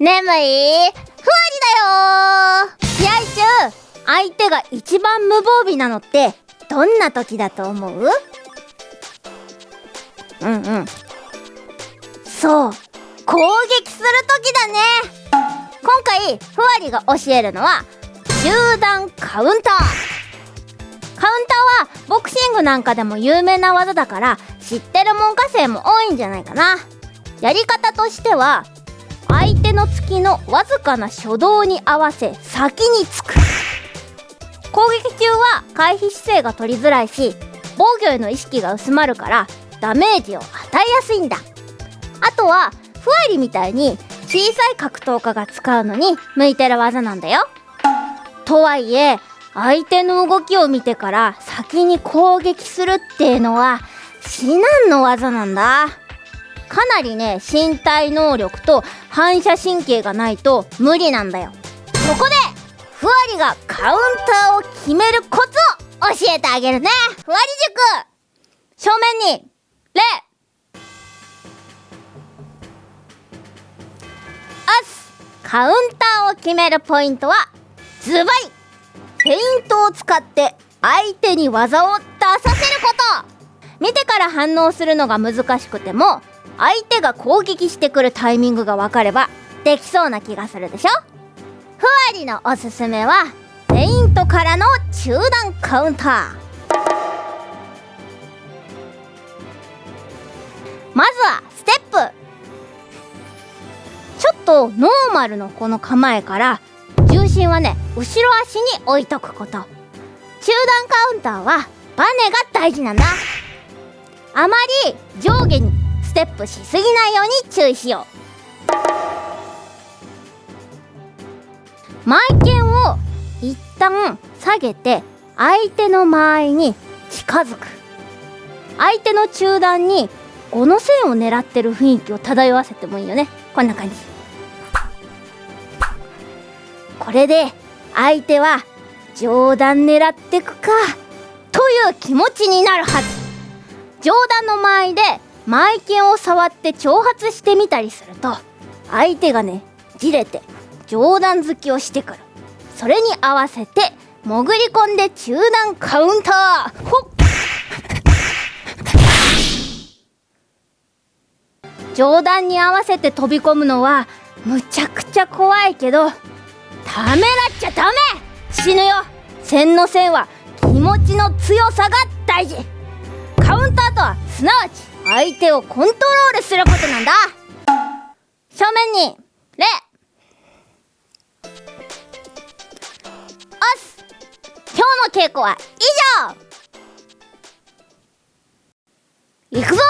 眠い。ふわりだよ試合中相手が一番無防備なのってどんな時だと思う？うんうん。そう。攻撃する時だね。今回ふわりが教えるのは集団カウンター。カウンターはボクシングなんかでも有名な技だから知ってる門下生も多いんじゃないかな。やり方としては相手の突きのわずかな初動に合わせ先につく。攻撃中は回避姿勢が取りづらいし防御への意識が薄まるからダメージを与えやすいんだ。あとはふわりみたいに小さい格闘家が使うのに向いてる技なんだよ。とはいえ相手の動きを見てから先に攻撃するっていうのは至難の技なんだ。かなりね身体能力と反射神経がないと無理なんだよ。そこでふわりがカウンターを決めるコツを教えてあげるね。ふわり塾。正面に礼あすカウンターを決めるポイントはズバリ。フェイントを使って相手に技を出させること。見てから反応するのが難しくても相手が攻撃してくるタイミングが分かればできそうな気がするでしょ？ふわりのおすすめはフェイントからの中段カウンター。まずはステップ。ちょっとノーマルのこの構えから重心はね後ろ足に置いとくこと。中段カウンターはバネが大事なんだ。あまり上下にテップしすぎないように注意しよう。前剣を一旦下げて相手の間合いに近づく。相手の中段に5の線を狙ってる雰囲気を漂わせてもいいよね。こんな感じ。これで相手は上段狙ってくか。という気持ちになるはず。上段の間合いで前剣を触って挑発してみたりすると相手がねじれて上段突きをしてくる。それに合わせて潜り込んで中段カウンター。ほっ。上段に合わせて飛び込むのはむちゃくちゃ怖いけどためらっちゃダメ。死ぬよ。線の線は気持ちの強さが大事。カウンターとはすなわち相手をコントロールすることなんだ。正面にレ。オス今日の稽古は以上。行くぞ。